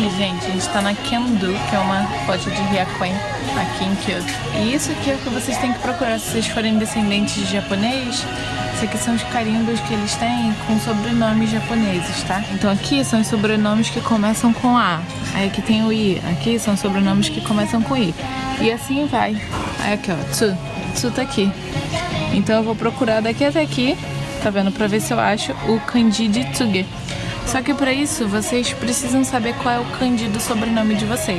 aqui, gente, a gente tá na Kendo, que é uma loja de Ryakuen aqui em Kyoto. E isso aqui é o que vocês têm que procurar se vocês forem descendentes de japonês. Isso aqui são os carimbos que eles têm com sobrenomes japoneses, tá? Então aqui são os sobrenomes que começam com A. Aí aqui tem o I. Aqui são os sobrenomes que começam com I. E assim vai. Aí aqui, ó, Tsu. Tsu tá aqui. Então eu vou procurar daqui até aqui, tá vendo? Pra ver se eu acho o kanji de Tsuge. Só que para isso, vocês precisam saber qual é o kanji do sobrenome de vocês.